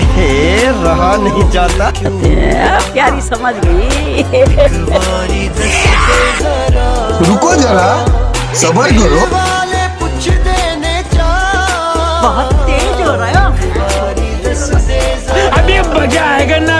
हे रहा नहीं जाता। प्यारी समझ गई। रुको जरा सबर करो। बहुत तेज हो रहा है। अभी मज़ा आएगा ना।